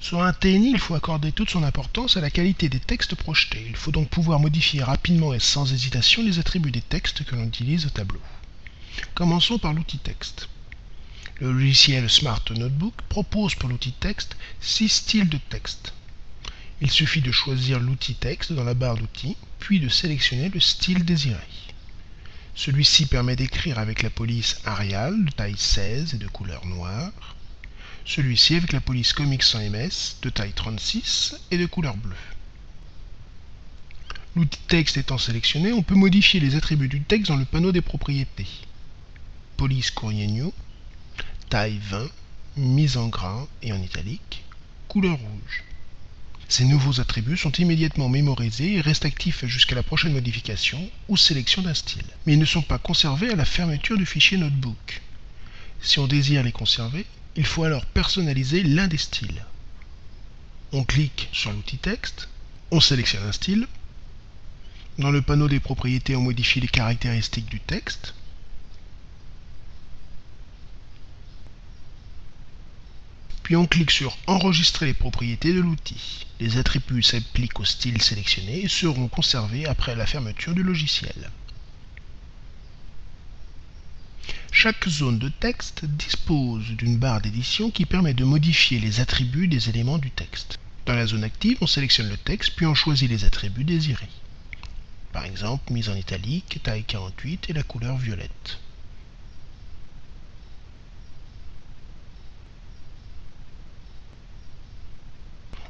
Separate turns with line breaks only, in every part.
Sur un TNI, il faut accorder toute son importance à la qualité des textes projetés. Il faut donc pouvoir modifier rapidement et sans hésitation les attributs des textes que l'on utilise au tableau. Commençons par l'outil texte. Le logiciel Smart Notebook propose pour l'outil texte six styles de texte. Il suffit de choisir l'outil texte dans la barre d'outils, puis de sélectionner le style désiré. Celui-ci permet d'écrire avec la police Arial de taille 16 et de couleur noire, celui-ci avec la police Comics 100 ms de taille 36 et de couleur bleue. L'outil texte étant sélectionné, on peut modifier les attributs du texte dans le panneau des propriétés. Police courrier new, taille 20, mise en gras et en italique, couleur rouge. Ces nouveaux attributs sont immédiatement mémorisés et restent actifs jusqu'à la prochaine modification ou sélection d'un style. Mais ils ne sont pas conservés à la fermeture du fichier Notebook. Si on désire les conserver, il faut alors personnaliser l'un des styles. On clique sur l'outil texte, on sélectionne un style. Dans le panneau des propriétés, on modifie les caractéristiques du texte. Puis on clique sur Enregistrer les propriétés de l'outil. Les attributs s'appliquent au style sélectionné et seront conservés après la fermeture du logiciel. Chaque zone de texte dispose d'une barre d'édition qui permet de modifier les attributs des éléments du texte. Dans la zone active, on sélectionne le texte puis on choisit les attributs désirés. Par exemple, mise en italique, taille 48 et la couleur violette.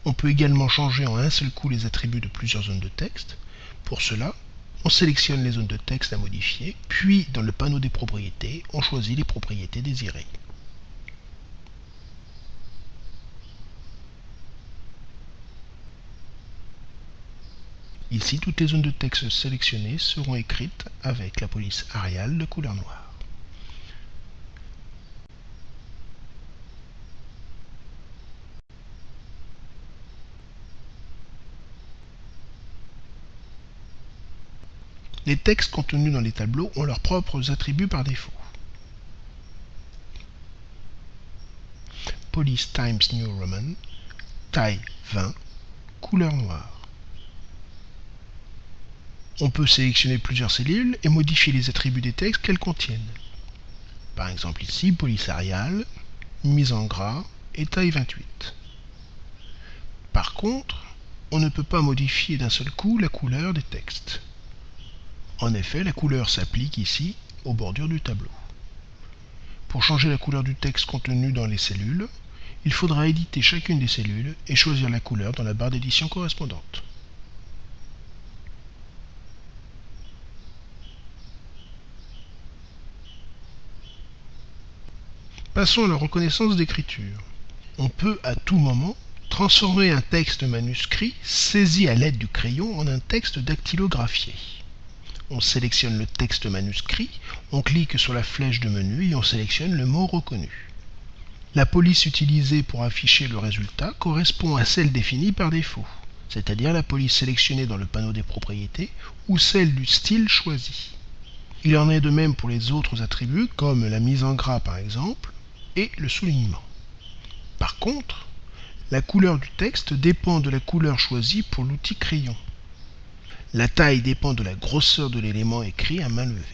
On peut également changer en un seul coup les attributs de plusieurs zones de texte. Pour cela, on sélectionne les zones de texte à modifier, puis dans le panneau des propriétés, on choisit les propriétés désirées. Ici, toutes les zones de texte sélectionnées seront écrites avec la police Arial de couleur noire. Les textes contenus dans les tableaux ont leurs propres attributs par défaut. Police Times New Roman, taille 20, couleur noire. On peut sélectionner plusieurs cellules et modifier les attributs des textes qu'elles contiennent. Par exemple ici, police Arial, mise en gras et taille 28. Par contre, on ne peut pas modifier d'un seul coup la couleur des textes. En effet, la couleur s'applique ici aux bordures du tableau. Pour changer la couleur du texte contenu dans les cellules, il faudra éditer chacune des cellules et choisir la couleur dans la barre d'édition correspondante. Passons à la reconnaissance d'écriture. On peut à tout moment transformer un texte manuscrit saisi à l'aide du crayon en un texte dactylographié on sélectionne le texte manuscrit, on clique sur la flèche de menu et on sélectionne le mot reconnu. La police utilisée pour afficher le résultat correspond à celle définie par défaut, c'est-à-dire la police sélectionnée dans le panneau des propriétés ou celle du style choisi. Il en est de même pour les autres attributs comme la mise en gras par exemple et le soulignement. Par contre, la couleur du texte dépend de la couleur choisie pour l'outil crayon. La taille dépend de la grosseur de l'élément écrit à main levée.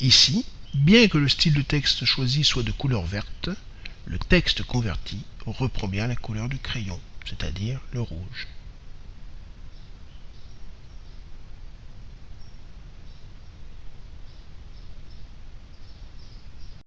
Ici, bien que le style de texte choisi soit de couleur verte, le texte converti reprend bien la couleur du crayon, c'est-à-dire le rouge.